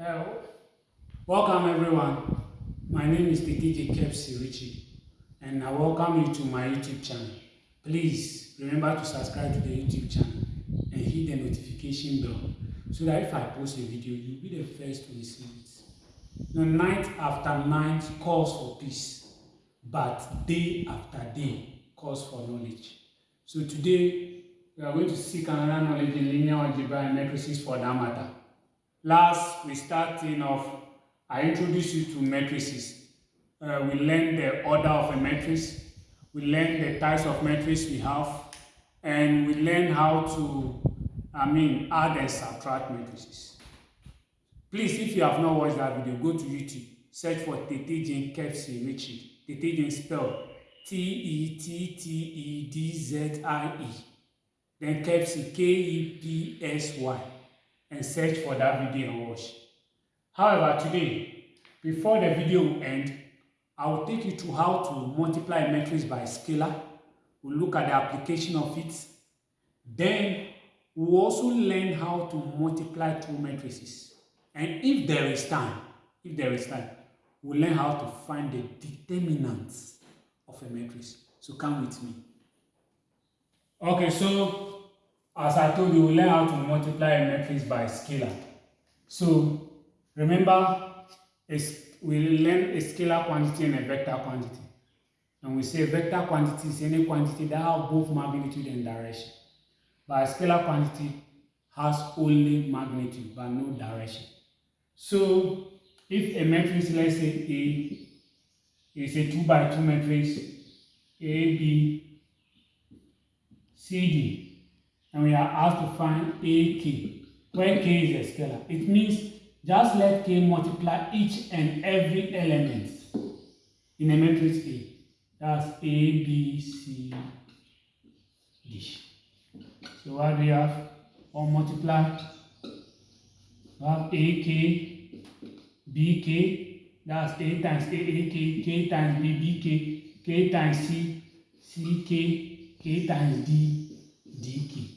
Uh, welcome everyone. My name is TTJ Kepsi Richie and I welcome you to my YouTube channel. Please remember to subscribe to the YouTube channel and hit the notification bell so that if I post a video, you'll be the first to receive it. The night after night calls for peace, but day after day calls for knowledge. So today, we are going to seek another knowledge in linear algebra and matrices for that matter. Last, we starting off, I introduced you to matrices. Uh, we learned the order of a matrix, we learned the types of matrices we have, and we learned how to, I mean, add and subtract matrices. Please, if you have not watched that video, go to YouTube, search for Tetejin Kepsi Richie. Tetejin spelled T-E-T-T-E-D-Z-I-E. -E. Then Kepsi, K-E-P-S-Y and search for that video and watch. However, today, before the video will end, I will take you to how to multiply a by scalar. We'll look at the application of it. Then, we'll also learn how to multiply two matrices. And if there is time, if there is time, we'll learn how to find the determinants of a matrix. So come with me. Okay, so as I told you, we learn how to multiply a matrix by scalar. So remember, we learn a scalar quantity and a vector quantity. And we say vector quantity is any quantity that has both magnitude and direction. But a scalar quantity has only magnitude but no direction. So if a matrix, let's say A, is a 2 by 2 matrix, A, B, C, D, and we are asked to find AK, where K is a scalar. It means just let K multiply each and every element in a matrix A. That's A, B, C, D. So what we have? Or multiply. We have AK, BK, that's A times AAK, K times B, BK, K times C, C, K, K times D, DK.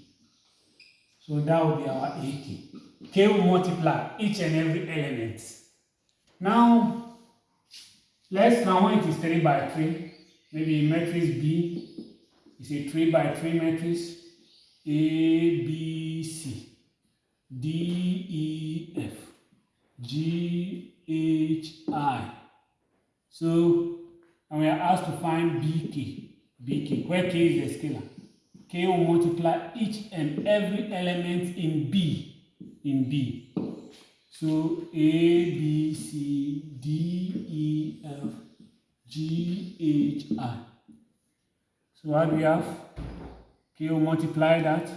So will be our AK. K will multiply each and every element. Now, let's now when it is 3 by 3, maybe matrix B is a 3 by 3 matrix, A, B, C, D, E, F, G, H, I. So, and we are asked to find BK. BK, where K is the scalar. K will multiply each and every element in B. In B. So A, B, C, D, E, F, G, H, I. So what do we have? K will multiply that.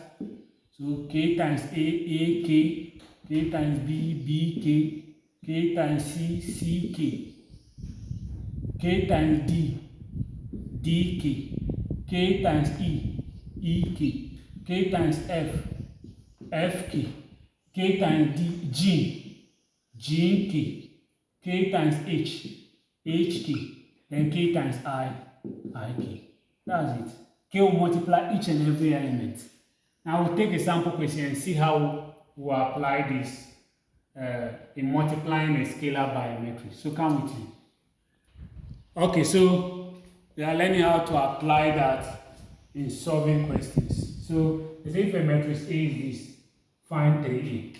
So K times A, A, K. K times B, B, K. K times C, C, K. K times D, D, K. K times E, EK, K times F, FK, K times D, G, GK, K times H, HK, then K times I, IK. That's it. K will multiply each and every element. Now we'll take a sample question and see how we apply this uh, in multiplying a scalar by a matrix. So come with me. Okay, so we are learning how to apply that in solving questions. So as if a matrix A is this, find 3A.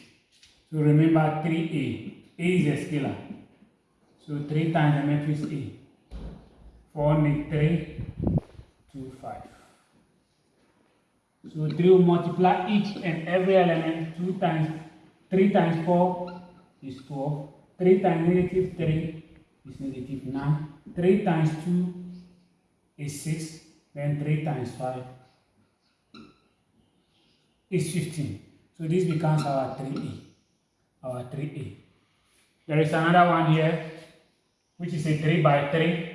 So remember 3A. A is a scalar. So 3 times the matrix A. 4 make 3, 2, 5. So 3 will multiply each and every element 2 times 3 times 4 is 4. 3 times negative 3 is negative 9. 3 times 2 is 6. Then 3 times 5 is 15. So this becomes our 3a. Our 3a. There is another one here, which is a 3 by 3.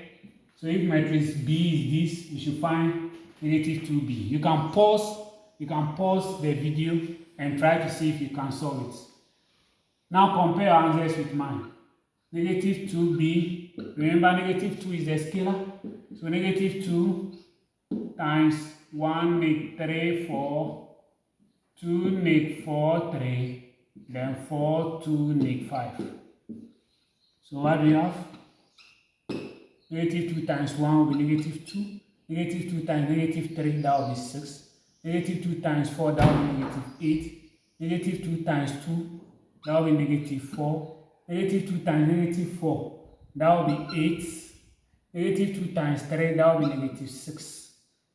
So if matrix B is this, we should find negative 2b. You can pause, you can pause the video and try to see if you can solve it. Now compare answers with mine. Negative 2b, remember negative 2 is the scalar. So negative 2 times 1 make 3 4, 2 make 4 3, then 4, 2, make negative 5. So what do we have? Negative 2 times 1 will be negative 2. Negative 2 times negative 3, that will be 6. Negative 2 times 4, that will be negative 8. Negative 2 times 2, that will be negative 4. Negative 2 times negative 4, that will be 8. Negative 2 times 3, that will be negative 6.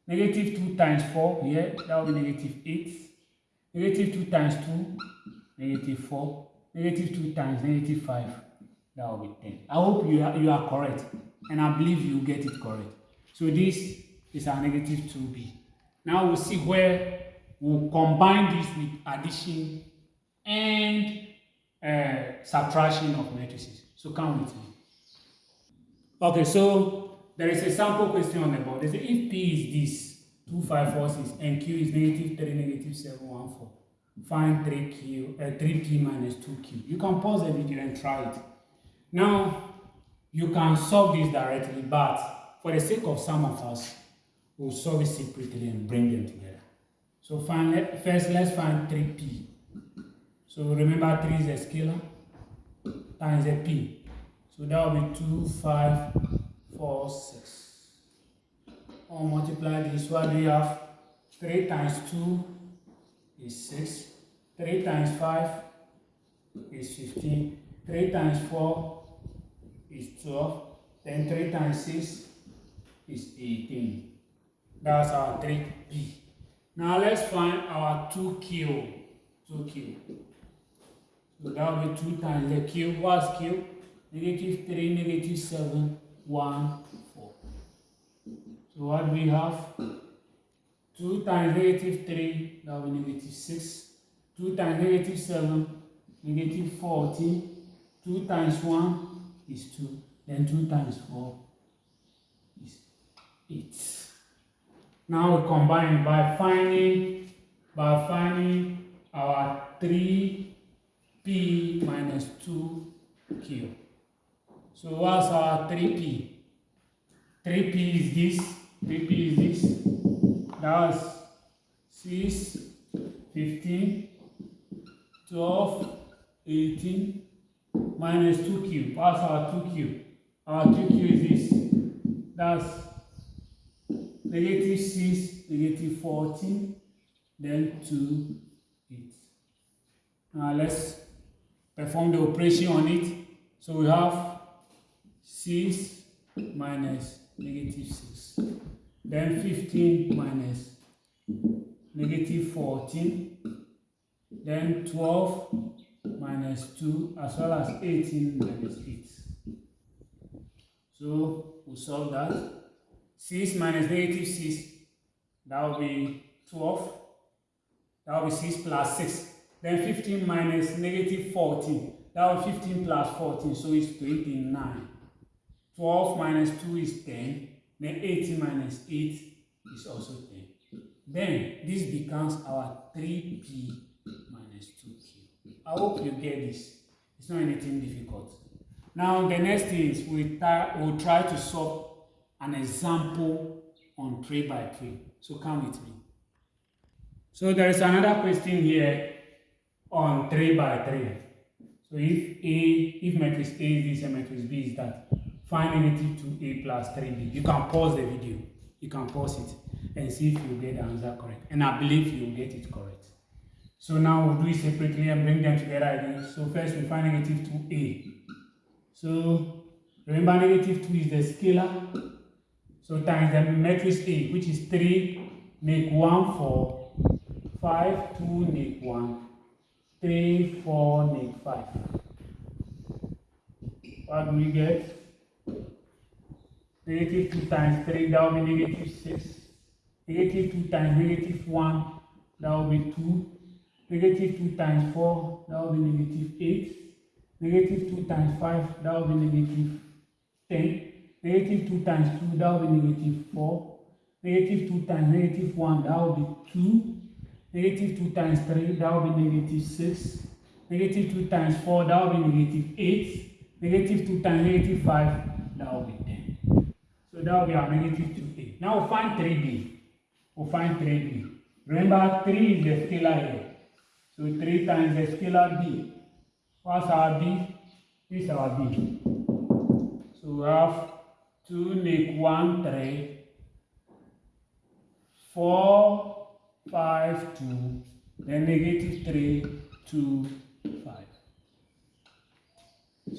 Negative 2 times 4, here, that will be negative 8. Negative 2 times 2, negative 4. Negative 2 times negative 5, that will be 10. I hope you are, you are correct, and I believe you get it correct. So this is our negative 2b. Now we'll see where we'll combine this with addition and uh, subtraction of matrices. So come with me. Okay, so there is a sample question on the board. They say if P is this, 2546, and Q is negative 3, negative 714, find 3Q, uh, 3P minus 2Q. You can pause the video and try it. Now, you can solve this directly, but for the sake of some of us, we'll solve it separately and bring them together. So find, first, let's find 3P. So remember 3 is a scalar times a P. So that will be 2, 5, 4, 6. Or multiply this, do you have? 3 times 2 is 6. 3 times 5 is 15. 3 times 4 is 12. Then 3 times 6 is 18. That's our 3P. Now let's find our 2Q. 2Q. So that will be 2 times the Q. What's Q? Negative 3, negative 7, 1, 4. So what we have? 2 times negative 3, that will be negative 6. 2 times negative 7, negative 14. 2 times 1 is 2. Then 2 times 4 is 8. Now we combine by finding by finding our 3p minus 2q. So what's our 3p? 3p is this, 3p is this. That's 6, 15, 12, 18, minus 2q. What's our 2q? Our 2q is this. That's negative 6, negative 14, then 2, 8. Now let's perform the operation on it. So we have 6 minus negative 6. Then 15 minus negative 14. Then 12 minus 2 as well as 18 minus 8. So we'll solve that. 6 minus negative 6, that will be 12. That will be 6 plus 6. Then 15 minus negative 14, that will be 15 plus 14, so it's 29. 12 minus 2 is 10. Then 18 minus 8 is also 10. Then this becomes our 3p minus 2q. I hope you get this. It's not anything difficult. Now the next is we we'll try to solve an example on 3 by 3. So come with me. So there is another question here on 3 by 3. So if A, if matrix A is this and matrix B is that, find negative 2A plus 3B. You can pause the video. You can pause it and see if you get the answer correct. And I believe you will get it correct. So now we'll do it separately and bring them together again. So first we find negative 2A. So remember negative 2 is the scalar So times the matrix A, which is 3, make 1, 4, 5, 2, make 1, 3, 4, make 5. What do we get? Negative 2 times 3, that will be negative 6. Negative 2 times negative 1, that will be 2. Negative 2 times 4, that will be negative 8. Negative 2 times 5, that will be negative 10. Negative 2 times 2, that will be negative 4. Negative 2 times negative 1, that will be 2. Negative 2 times 3, that will be negative 6. Negative 2 times 4, that will be negative 8. Negative 2 times negative 5, that will be 10. So that will be our negative 2a. Now we'll find 3b. We'll find 3b. Remember, 3 is the scalar here. So 3 times the scalar b. What's our B? This is our B. So we have 2 make 1, 3, 4, 5, 2, then negative 3, 2, 5.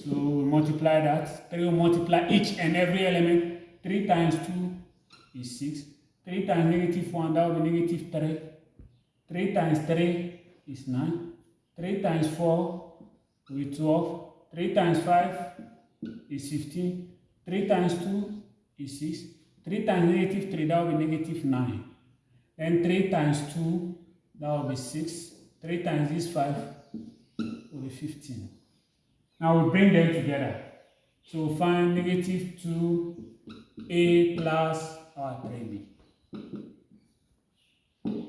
So we multiply that. 3 will multiply each and every element. 3 times 2 is 6. 3 times negative 1, that will be negative 3. 3 times 3 is 9. 3 times 4 will be 12. 3 times 5 is 15. 3 times 2 is 6. 3 times negative 3, that will be negative 9. Then 3 times 2, that will be 6. 3 times this 5 will be 15. Now we bring them together. So find negative 2a plus our 3b.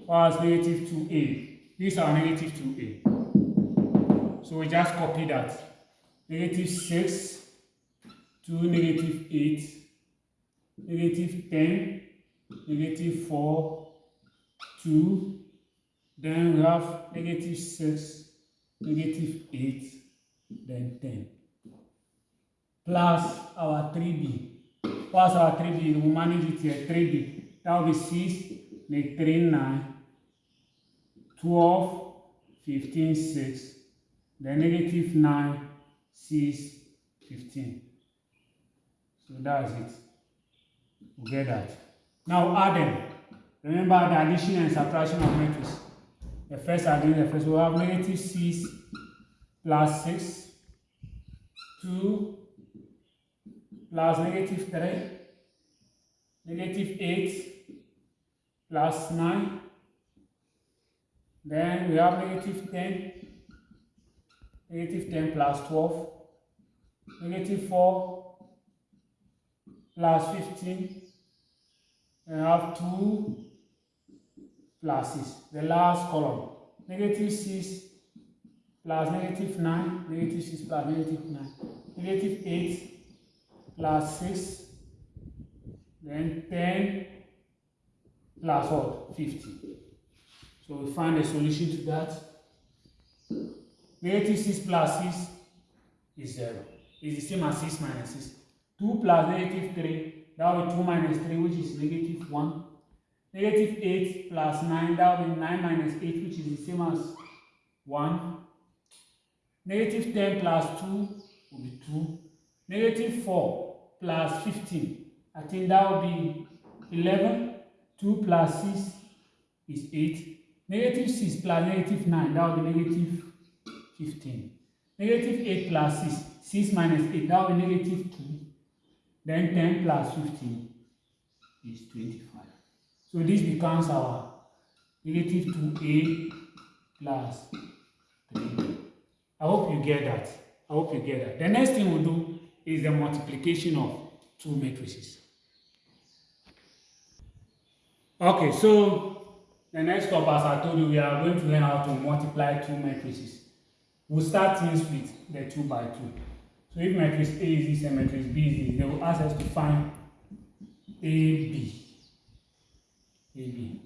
What's negative 2a? This is our negative 2a. So we just copy that. Negative 6 to negative 8, negative 10, negative 4, 2. Then we have negative 6, negative 8, then 10. Plus our 3b. What's our 3b? We manage it here. 3b. That will be 6, make 3, 9, 12, 15, 6. Then negative 9, 6, 15. So that's it. We get that. Now add them. Remember the addition and subtraction of matrix. The first addition, the first we have negative 6 plus 6, 2 plus negative 3, negative 8 plus 9, then we have negative 10, negative 10 plus 12, negative 4 plus 15, and have 2 6 The last column, negative 6 plus negative 9, negative 6 plus negative 9, negative 8 plus 6, then 10 plus what? 50. So we find a solution to that. Negative 6 plus 6 is 0. It's the same as 6 minus 6. 2 plus negative 3, that will be 2 minus 3, which is negative 1. Negative 8 plus 9, that will be 9 minus 8, which is the same as 1. Negative 10 plus 2 will be 2. Negative 4 plus 15, I think that will be 11. 2 plus 6 is 8. Negative 6 plus negative 9, that will be negative 15. Negative 8 plus 6, 6 minus 8, that will be negative 2. Then 10 plus 15 is 25. So this becomes our negative 2a plus 3 I hope you get that. I hope you get that. The next thing we'll do is the multiplication of two matrices. Okay, so the next step, as I told you, we are going to learn how to multiply two matrices. We'll start things with the 2 by 2. So if matrix A is this and matrix B is this, they will ask us to find AB. AB.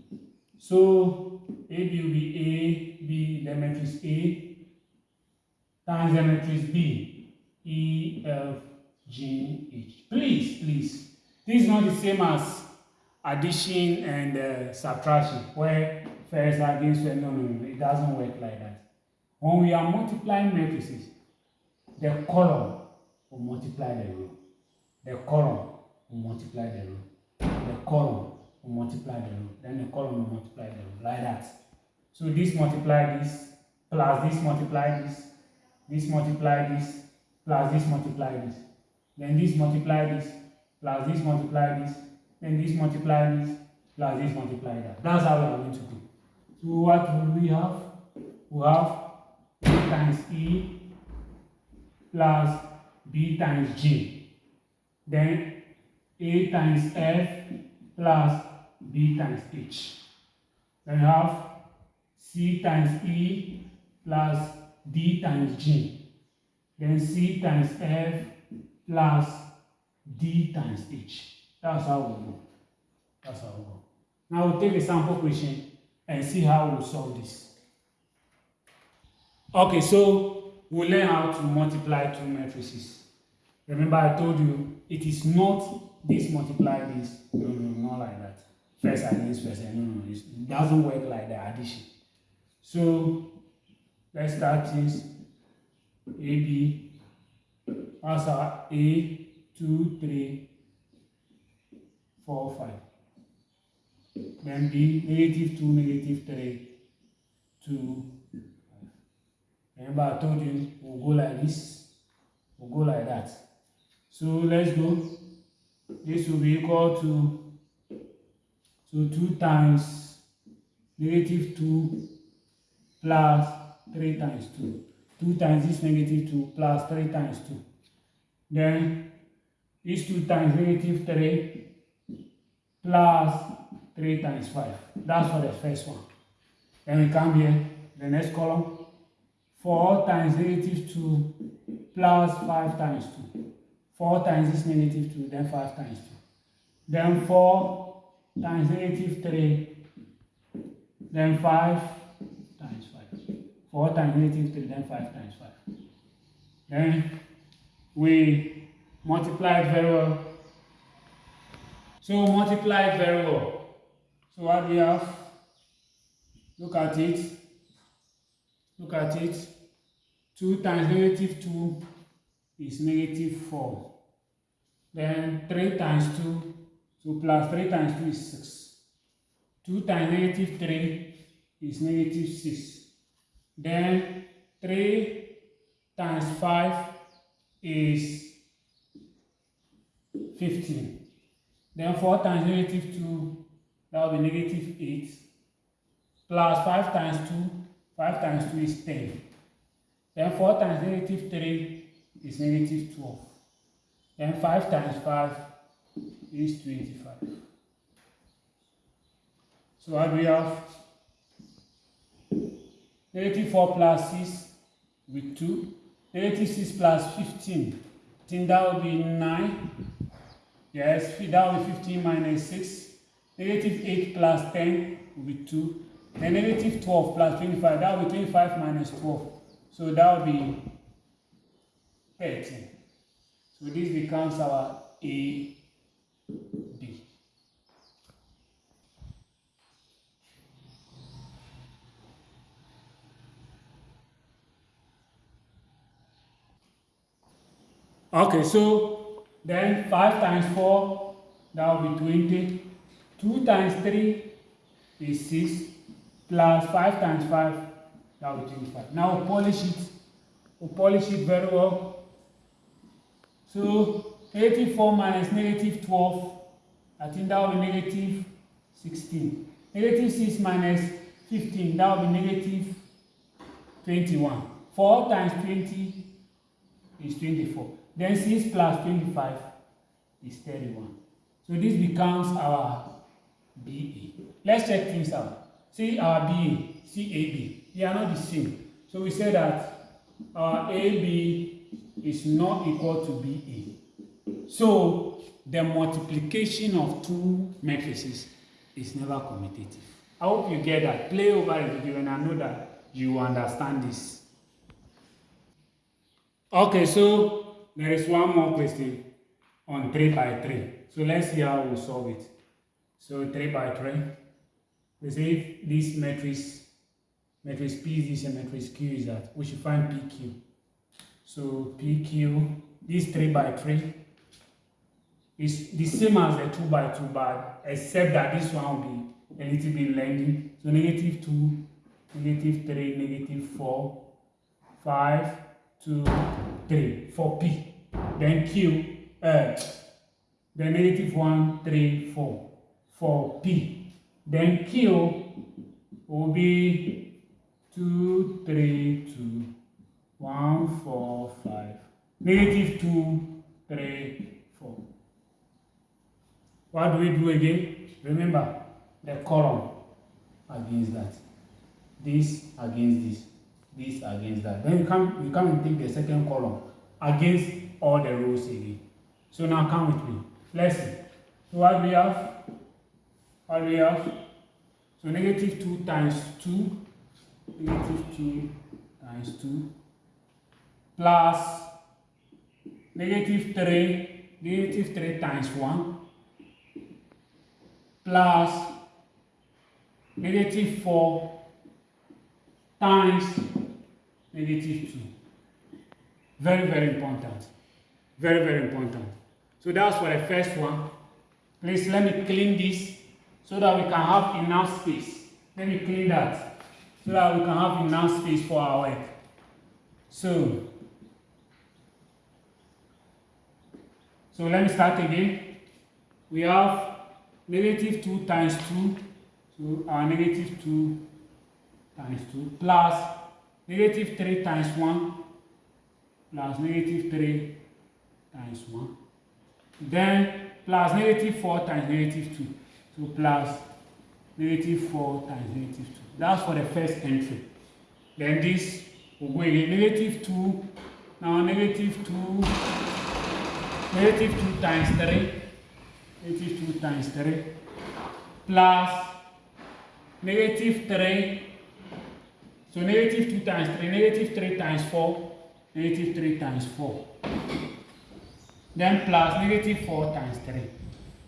So AB will be A, B, the matrix A, times the matrix B, E, F, G, H. Please, please. This is not the same as addition and uh, subtraction, where first against first. No, no, no. It doesn't work like that. When we are multiplying matrices, the column will multiply the row. The column will multiply the row. The column will multiply the row. Then the column will multiply the row, like that. So this multiply this, plus this multiply this, this multiply this, plus this multiply this. Then this multiply this, plus this multiply this, then this multiply this, plus this multiply that. That's how we are going to do. So what will we have? We have A times E plus B times G. Then A times F plus B times H. Then we have C times E plus D times G. Then C times F plus D times H. That's how we go. That's how we go. Now we'll take a sample question and see how we'll solve this. Okay, so we'll learn how to multiply two matrices. Remember I told you, it is not this multiply this. No, no, not like that. First against first. No, no, it doesn't work like the addition. So, let's start this. AB, answer A, 2, 3, 4, 5. Then B, negative 2, negative 3, 2, Remember I told you we'll go like this, we'll go like that. So let's go. This will be equal to so 2 times negative 2 plus 3 times 2. 2 times this negative 2 plus 3 times 2. Then this 2 times negative 3 plus 3 times 5. That's for the first one. Then we come here, the next column, 4 times negative 2 plus 5 times 2. 4 times this negative 2, then 5 times 2. Then 4 times negative 3, then 5 5. 4 times negative 3, then 5 times 5. Then we multiply it very well. So multiply it very well. So what we have? Look at it. Look at it. 2 times negative 2 is negative 4. Then 3 times 2, so plus 3 times 2 is 6. 2 times negative 3 is negative 6. Then 3 times 5 is 15. Then 4 times negative 2, that will be negative 8. Plus 5 times 2, 5 times 2 is 10. Then 4 times negative 3 is negative 12. Then 5 times 5 is 25. So what do we have? Negative 4 plus 6 with 2. Negative 6 plus 15. I think that would be 9. Yes, that would be 15 minus 6. Negative 8 plus 10 will be 2. Then negative 12 plus 25, that would be 25 minus 12. So that would be 13. So this becomes our A, Okay, so then 5 times 4, that will be 20. 2 times 3 is 6, plus 5 times 5, that will be 25. Now we'll polish it. We'll polish it very well. So 84 minus negative 12, I think that will be negative 16. Negative 6 minus 15, that will be negative 21. 4 times 20 is 24. Then 6 plus 25 is 31. So this becomes our BA. Let's check things out. See our BA, CAB. They are not the same. So we say that our AB is not equal to BA. So the multiplication of two matrices is never commutative. I hope you get that. Play over the video and I know that you understand this. Okay, so there is one more question on 3 by 3. So let's see how we solve it. So 3 by 3. We say this matrix, matrix P is this and matrix Q is that. We should find PQ. So PQ, this 3 by 3 is the same as the 2 by 2 but except that this one will be a little bit lengthy. So negative 2, negative 3, negative 4, 5, 2, 3 for P. Then Q, uh, the negative 1, 3, 4 for P. Then Q will be 2, 3, 2, 1, 4, 5, negative 2, 3, 4. What do we do again? Remember, the column against that. This against this. This against that. Then you come, you come and take the second column against all the rows again. So now come with me. Let's see. So what we have? What we have? So negative 2 times 2. Negative 2 times 2 plus negative 3, negative 3 times 1 plus negative 4 times negative 2. Very, very important. Very, very important. So that's for the first one. Please let me clean this so that we can have enough space. Let me clean that so that we can have enough space for our work. So, so let me start again. We have negative 2 times 2, so our negative 2 times 2 plus negative 3 times 1 plus negative 3 times 1. Then plus negative 4 times negative 2. So plus negative 4 times negative 2. That's for the first entry. Then this will go again. Negative 2. Now negative 2. Negative 2 times 3. Negative 2 times 3. Plus negative 3. So negative 2 times 3. Negative 3 times 4. Negative 3 times 4. Then plus negative 4 times 3.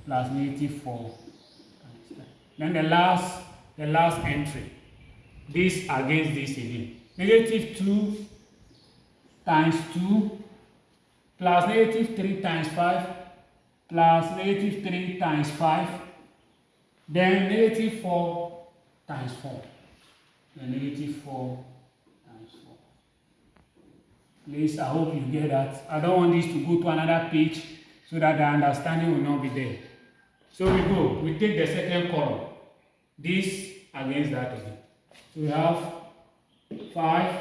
Plus negative 4 times 3. Then the last, the last entry. This against this again. Negative 2 times 2 plus negative 3 times 5 plus negative 3 times 5 then negative 4 times 4 then negative 4 times 4 please i hope you get that. I don't want this to go to another page so that the understanding will not be there. So we go. We take the second column. This against that again so we have 5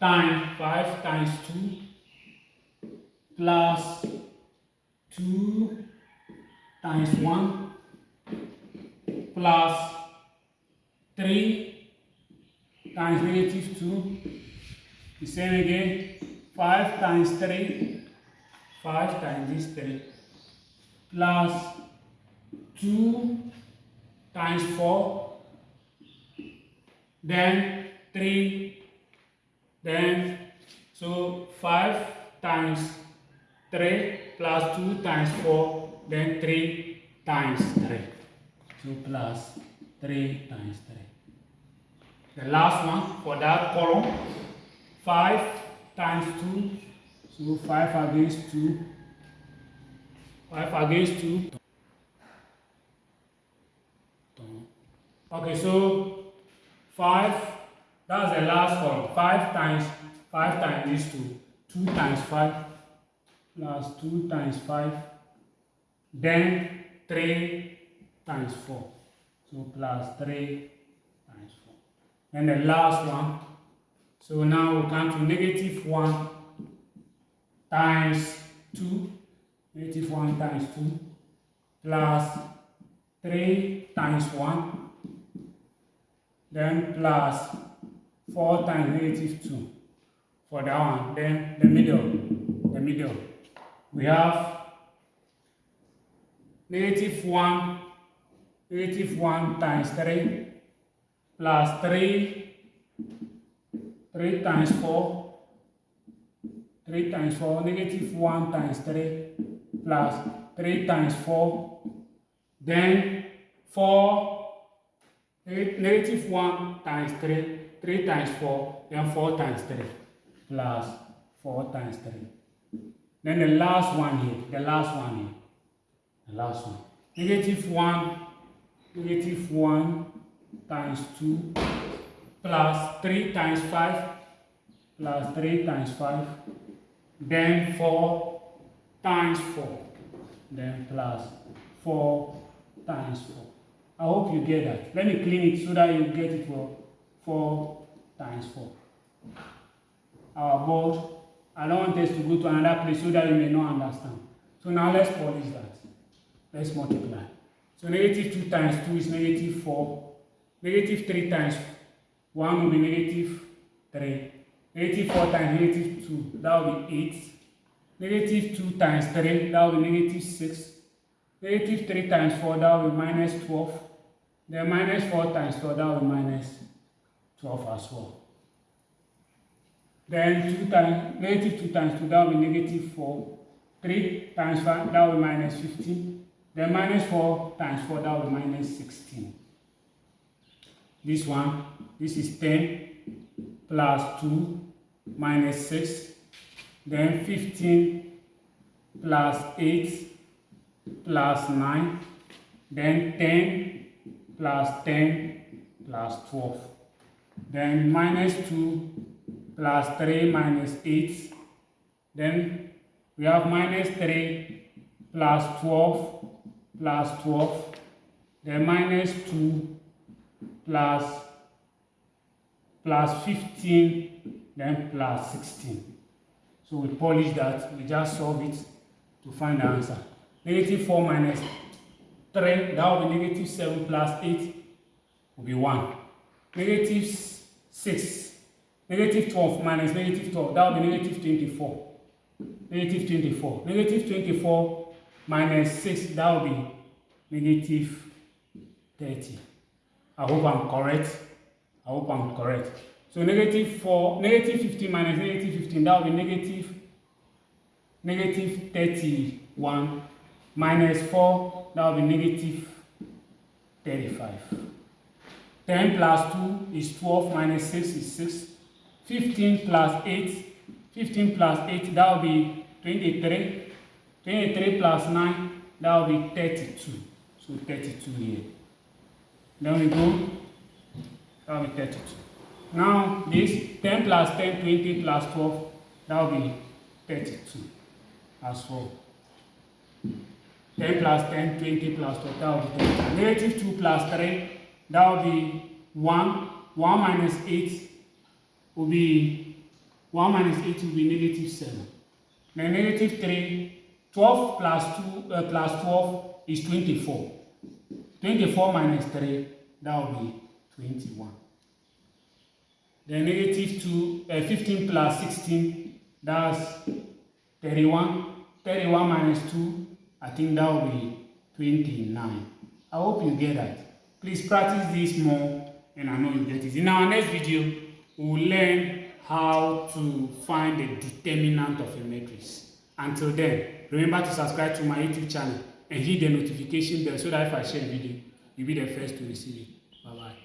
times 5 times 2 plus 2 times 1 plus 3 times negative 2. The same again. 5 times 3. 5 times this 3. Plus 2 times 4. Then 3. Then, so 5 times 3 plus 2 times 4. Then 3 times 3. So plus 3 times 3. The last one for that column, 5 times 2, so 5 against 2, 5 against 2. Okay, so 5, that's the last column, 5 times 5 times these 2, 2 times 5 plus 2 times 5, then 3 times 4. So plus 3 times 4. And the last one, so now we come to negative 1 times 2, negative 1 times 2, plus 3 times 1, then plus 4 times negative 2 for that one. Then the middle, the middle, we have negative 1 negative 1 times 3 plus 3 3 times 4 3 times 4 negative 1 times 3 plus 3 times 4 then 4 negative 1 times 3 3 times 4 then 4 times 3 plus 4 times 3 then the last one here the last one here the last one. Negative 1 negative 1 times 2 plus 3 times 5 plus 3 times 5 then 4 times 4 then plus 4 times 4 I hope you get that. Let me clean it so that you get it for 4 times 4 our board I don't want us to go to another place so that you may not understand. So now let's polish that. Let's multiply so negative 2 times 2 is negative 4. Negative 3 times 1 will be negative 3. Negative 4 times negative 2, that will be 8. Negative 2 times 3, that will be negative 6. Negative 3 times 4, that will be minus 12. Then minus 4 times 4, that will be minus 12 as well. Then 2 times, negative 2 times 2, that will be negative 4. 3 times 5, that will be minus 15. Then minus 4 times 4, that will minus 16. This one, this is 10 plus 2 minus 6. Then 15 plus 8 plus 9. Then 10 plus 10 plus 12. Then minus 2 plus 3 minus 8. Then we have minus 3 plus 12 plus 12. Then minus 2 plus plus 15 then plus 16. So we polish that, we just solve it to find the answer. Negative 4 minus 3, that will be negative 7 plus 8 will be 1. Negative 6 Negative 12 minus negative 12, that will be negative 24. Negative 24. Negative 24 minus 6, that will be negative 30. I hope I'm correct. I hope I'm correct. So negative 4, negative 15 minus negative 15, that will be negative, negative 31 minus 4, that will be negative 35. 10 plus 2 is 12 minus 6 is 6. 15 plus 8, 15 plus 8, that will be 23. 23 plus 9, that will be 32. So 32 here. Then we go, that will be 32. Now this 10 plus 10, 20 plus 12, that will be 32 as well. 10 plus 10, 20 plus 12, that will be 32. Negative 2 plus 3, that will be 1. 1 minus 8 will be 1 minus 8 will be negative 7. Then negative 3, 12 plus 2 uh, plus 12 is 24. 24 minus 3, that will be 21. Then negative 2, uh, 15 plus 16, that's 31. 31 minus 2, I think that will be 29. I hope you get that. Please practice this more and I know you get it. In our next video, we will learn how to find the determinant of a matrix. Until then, remember to subscribe to my YouTube channel and hit the notification bell so that if I share a video, you'll be the first to receive it. Bye-bye.